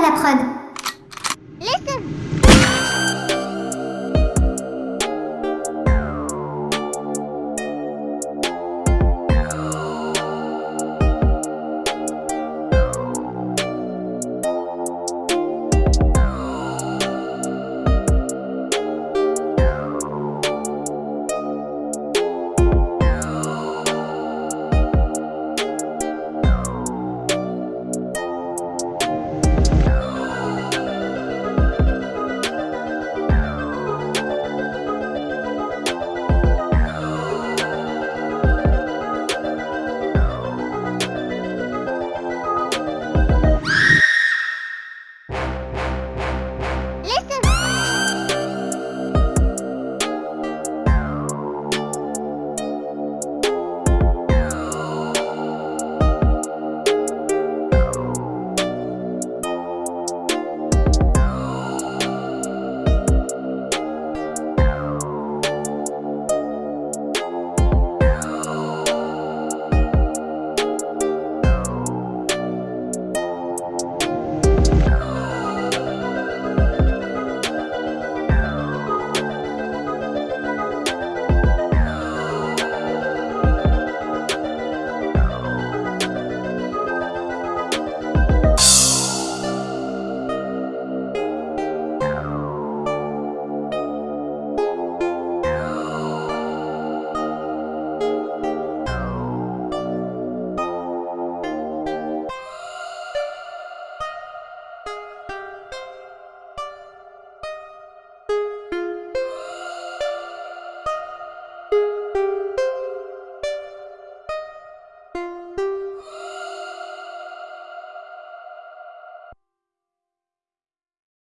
la prod. Bye.